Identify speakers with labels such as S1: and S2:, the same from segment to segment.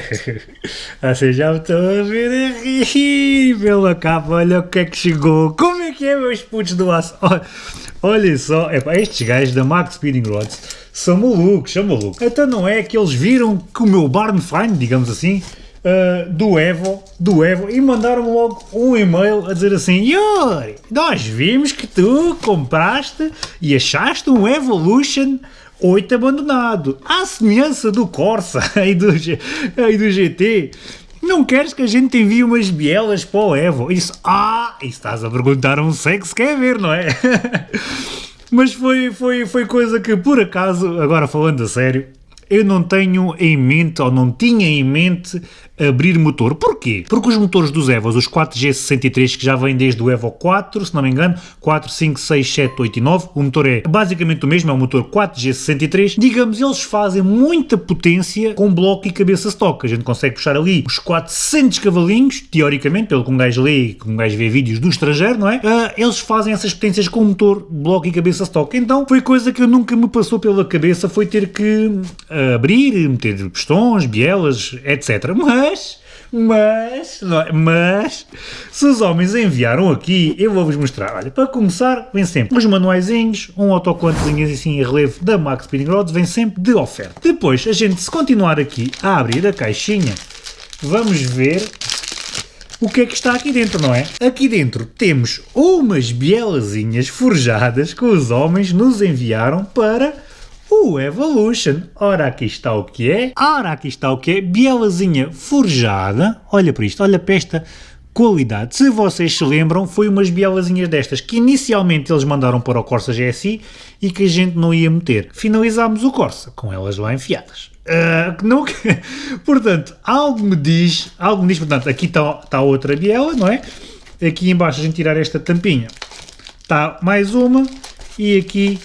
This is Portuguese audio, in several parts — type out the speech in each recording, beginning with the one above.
S1: Vocês já me estão a ver a rir pela capa, olha o que é que chegou. Como é que é, meus putos do aço? Olha, só, epá, estes gajos da Max Speeding Rods são malucos, são malucos. Então não é que eles viram que o meu barn find, digamos assim, uh, do Evo, do Evo, e mandaram logo um e-mail a dizer assim, Yuri, nós vimos que tu compraste e achaste um Evolution 8 abandonado, à semelhança do Corsa e do, e do GT. Não queres que a gente envie umas bielas para o Evo? Isso, ah, isso estás a perguntar um sexo quer ver, não é? Mas foi, foi, foi coisa que, por acaso, agora falando a sério, eu não tenho em mente, ou não tinha em mente, abrir motor. Porquê? Porque os motores dos Evos, os 4G63, que já vêm desde o Evo 4, se não me engano, 4, 5, 6, 7, 8 e 9, o motor é basicamente o mesmo, é o motor 4G63, digamos, eles fazem muita potência com bloco e cabeça stock. A gente consegue puxar ali os 400 cavalinhos, teoricamente, pelo que um gajo lê, que um gajo vê vídeos do estrangeiro, não é? Uh, eles fazem essas potências com motor, bloco e cabeça stock. Então, foi coisa que nunca me passou pela cabeça, foi ter que uh, abrir, meter pistões, bielas, etc. Mas mas, mas, é? mas, se os homens enviaram aqui, eu vou-vos mostrar. Olha, para começar, vem sempre os manuaizinhos, um autocolantezinho assim em relevo da Max Speeding Rods, vem sempre de oferta. Depois, a gente, se continuar aqui a abrir a caixinha, vamos ver o que é que está aqui dentro, não é? Aqui dentro temos umas bielazinhas forjadas que os homens nos enviaram para o Evolution. Ora, aqui está o que é. Ora, aqui está o que é. Bielazinha forjada. Olha para isto, olha para esta qualidade. Se vocês se lembram, foi umas bielazinhas destas que inicialmente eles mandaram para o Corsa GSI e que a gente não ia meter. Finalizámos o Corsa com elas lá enfiadas. Uh, não, portanto, algo me diz, algo me diz, portanto, aqui está, está outra biela, não é? Aqui embaixo a gente tirar esta tampinha, está mais uma e aqui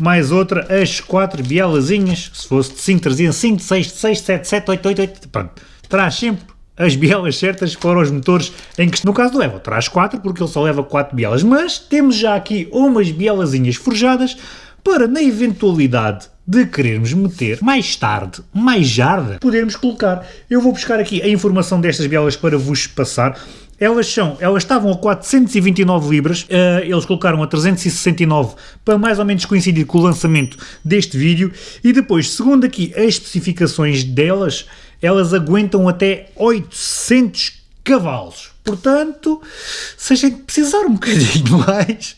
S1: mais outra, as quatro bielazinhas, se fosse de 5, trazia 5, 6, 6, 7, 7, 8, 8, 8, pronto, traz sempre as bielas certas para os motores em que, no caso do Evo, traz 4 porque ele só leva 4 bielas, mas temos já aqui umas bielazinhas forjadas para, na eventualidade de querermos meter mais tarde, mais jarda, podermos colocar. Eu vou buscar aqui a informação destas bielas para vos passar. Elas são, elas estavam a 429 libras, uh, eles colocaram a 369 para mais ou menos coincidir com o lançamento deste vídeo e depois, segundo aqui as especificações delas, elas aguentam até 800 cavalos. Portanto, se a gente precisar um bocadinho mais,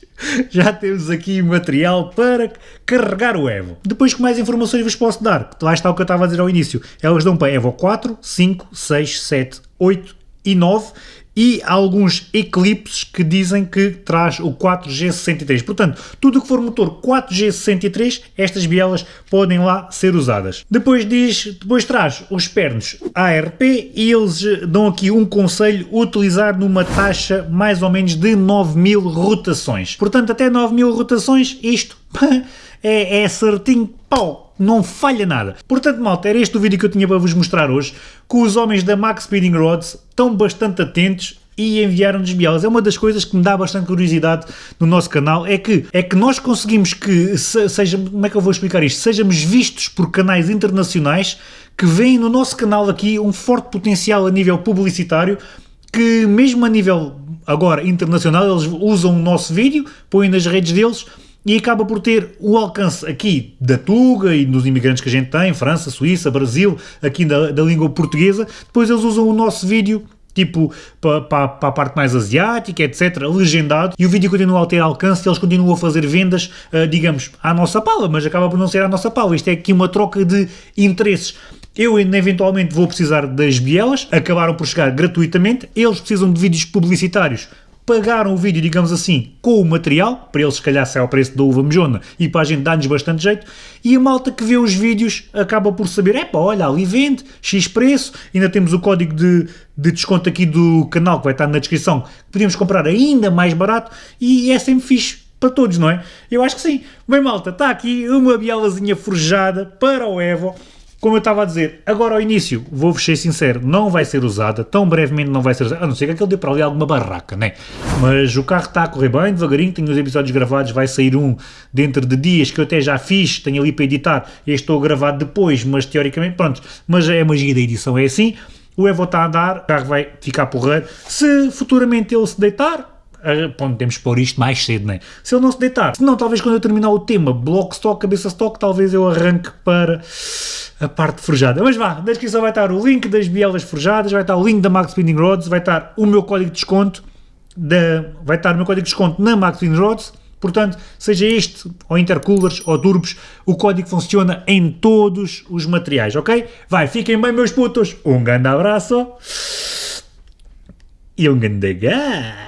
S1: já temos aqui material para carregar o Evo. Depois que mais informações vos posso dar, lá está o que eu estava a dizer ao início, elas dão para Evo 4, 5, 6, 7, 8 e 9 e alguns eclipses que dizem que traz o 4G63. Portanto, tudo o que for motor 4G63, estas bielas podem lá ser usadas. Depois diz, depois traz os pernos ARP e eles dão aqui um conselho, utilizar numa taxa mais ou menos de 9000 rotações. Portanto, até 9000 rotações, isto é, é certinho, pau, não falha nada. Portanto, malta, era este o vídeo que eu tinha para vos mostrar hoje, que os homens da Max Speeding Rods estão bastante atentos e enviaram-nos bielas. É uma das coisas que me dá bastante curiosidade no nosso canal, é que, é que nós conseguimos que, seja, como é que eu vou explicar isto, sejamos vistos por canais internacionais que veem no nosso canal aqui um forte potencial a nível publicitário, que mesmo a nível agora internacional eles usam o nosso vídeo, põem nas redes deles e acaba por ter o alcance aqui da Tuga e dos imigrantes que a gente tem, França, Suíça, Brasil, aqui da, da língua portuguesa, depois eles usam o nosso vídeo tipo para pa, pa a parte mais asiática, etc., legendado, e o vídeo continua a ter alcance e eles continuam a fazer vendas, uh, digamos, à nossa pala, mas acaba por não ser à nossa pala. Isto é aqui uma troca de interesses. Eu eventualmente vou precisar das bielas, acabaram por chegar gratuitamente, eles precisam de vídeos publicitários pagaram o vídeo, digamos assim, com o material, para eles se calhar sai ao preço da uva mejona e para a gente dar-nos bastante jeito, e a malta que vê os vídeos acaba por saber, é pá, olha, ali vende, X preço, ainda temos o código de, de desconto aqui do canal que vai estar na descrição, que podemos comprar ainda mais barato, e é sempre fixe para todos, não é? Eu acho que sim. Bem malta, está aqui uma bielazinha forjada para o Evo, como eu estava a dizer, agora ao início, vou-vos ser sincero, não vai ser usada, tão brevemente não vai ser usada, a não ser que aquele dê para ali alguma barraca, né? Mas o carro está a correr bem, devagarinho, tenho os episódios gravados, vai sair um dentro de dias que eu até já fiz, tenho ali para editar, e estou a gravar depois, mas teoricamente, pronto, mas é a magia da edição, é assim. O Evo está a andar, o carro vai ficar porreiro. Se futuramente ele se deitar, Bom, temos pôr isto mais cedo, né? Se ele não se deitar, se não, talvez quando eu terminar o tema, bloco stock, cabeça stock, talvez eu arranque para a parte forjada. Mas vá, na descrição vai estar o link das bielas forjadas, vai estar o link da Max Spinning Rods, vai estar o meu código de desconto, da, vai estar o meu código de desconto na Max Spinning Rods, portanto, seja este, ou intercoolers, ou turbos, o código funciona em todos os materiais, ok? Vai, fiquem bem meus putos, um grande abraço e um grande gás!